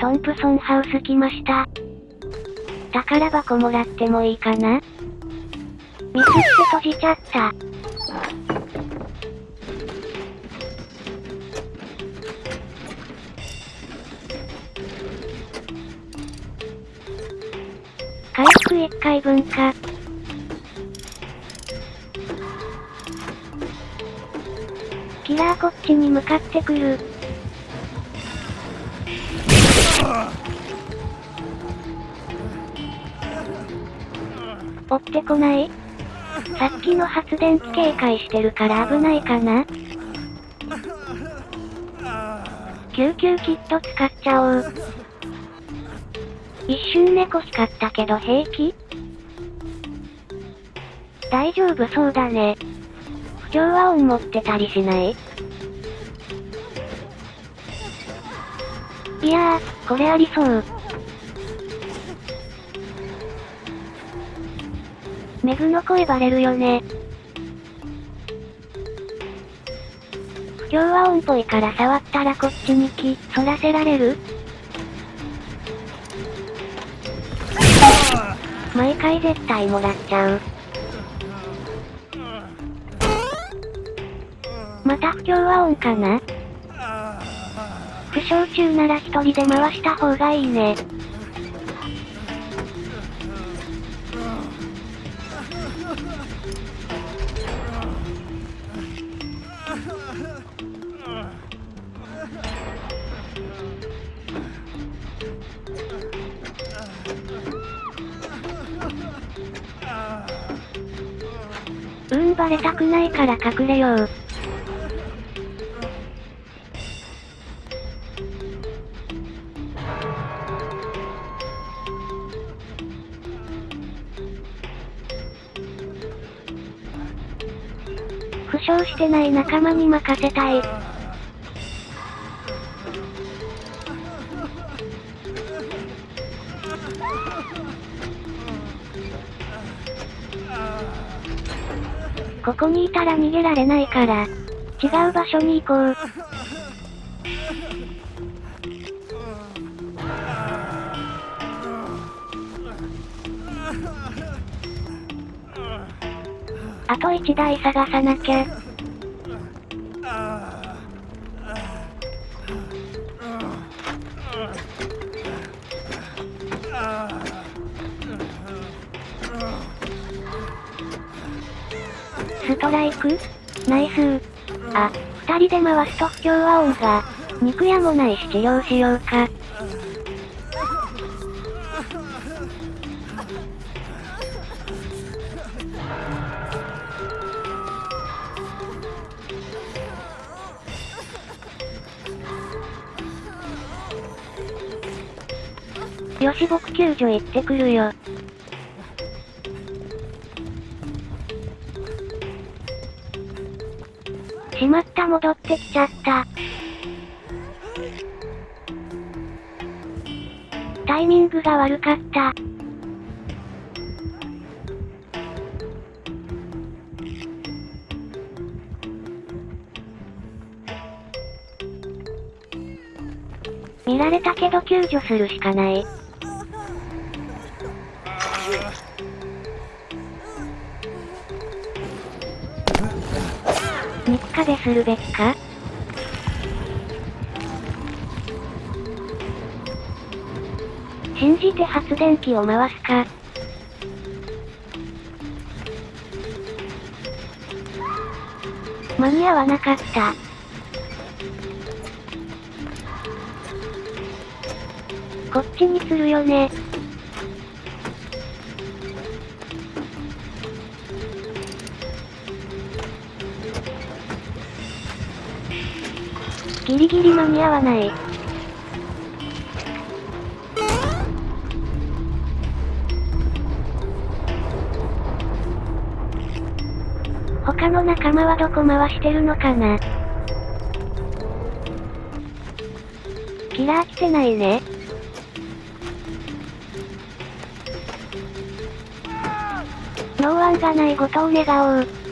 トンプソンハウス来ました。宝箱もらってもいいかな？ミスって閉じちゃった。回復1回分か。キラーこっちに向かってくる。追ってこないさっきの発電機警戒してるから危ないかな？救急キット使っちゃおう。一瞬猫光ったけど平気？大丈夫そうだね。不協和音持ってたりしない？いやー、これありそう。メグの声バレるよね。不協和音っぽいから触ったらこっちに気、反らせられる？毎回絶対もらっちゃう。また不協和音かな？負傷中なら一人で回した方がいいね。うーんバレたくないから隠れよう。してない仲間に任せたい。ここにいたら逃げられないから、違う場所に行こう。あと1台探さなきゃ。ストライク？ナイスー。あ、二人で回すと不協和音が。肉屋もないし治療しようか。よし僕救助行ってくるよ。しまった戻ってきちゃった。タイミングが悪かった。見られたけど救助するしかない。肉壁するべきか？信じて発電機を回すか？間に合わなかった。こっちにするよね。ギリギリ間に合わない。他の仲間はどこ回してるのかな？キラー来てないね。ノーワンがないことを願おう。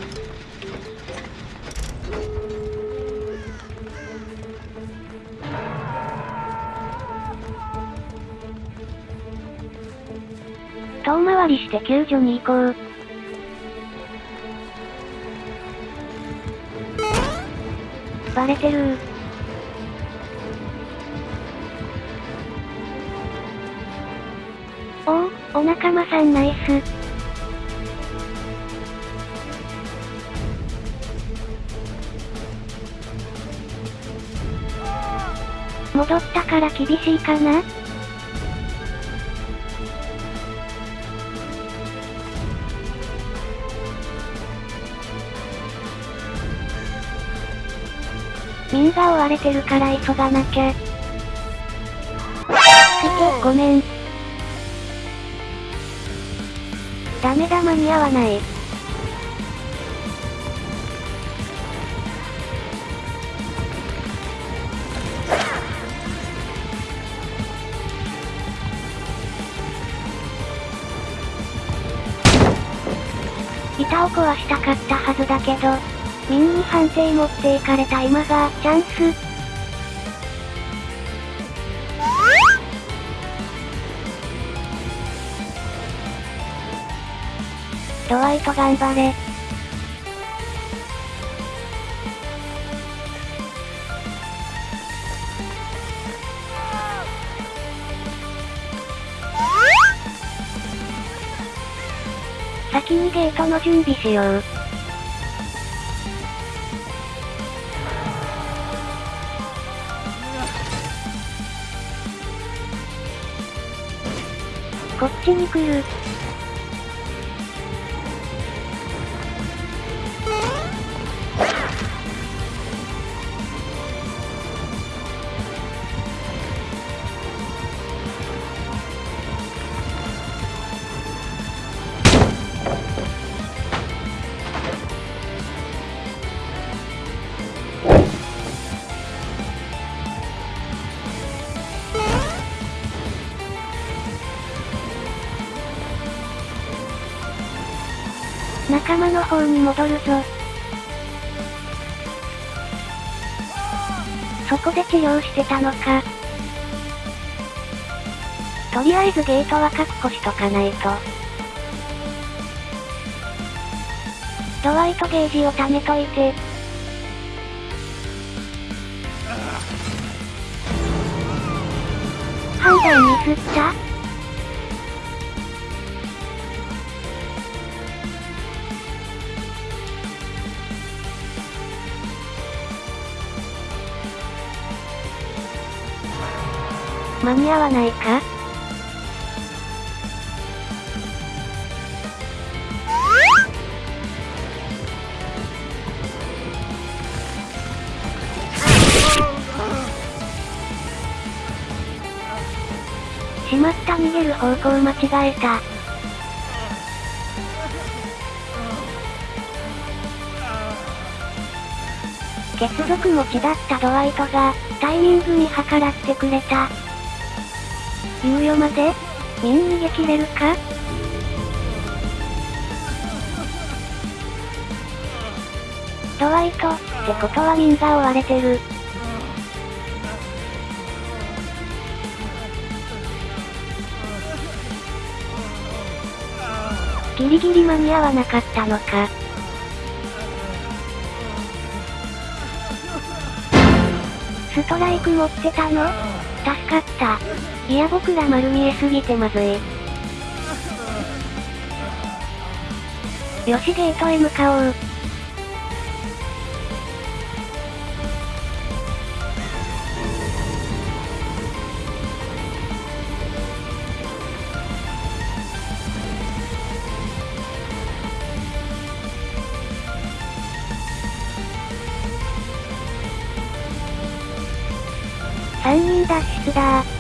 遠回りして救助に行こう。バレてるおお、お仲間さんナイス。戻ったから厳しいかな？みんが追われてるから急がなきゃ。ごめん。ダメだ間に合わない。板を壊したかったはずだけど、ミンに判定持っていかれた今が、チャンス。ドワイト頑張れ。先にゲートの準備しよう。こっちに来る。仲間の方に戻るぞ。そこで治療してたのか。とりあえずゲートは確保しとかないと。ドワイトゲージを貯めといて。判断ミスった？間に合わないか？しまった逃げる方向間違えた。血族持ちだったドワイトが、タイミングに計らってくれた。猶予までミン逃げ切れるか？ドワイト、ってことはミンが追われてる。ギリギリ間に合わなかったのか。ストライク持ってたの？助かった。いや僕ら丸見えすぎてまずい。よしゲートへ向かおう。3人脱出だ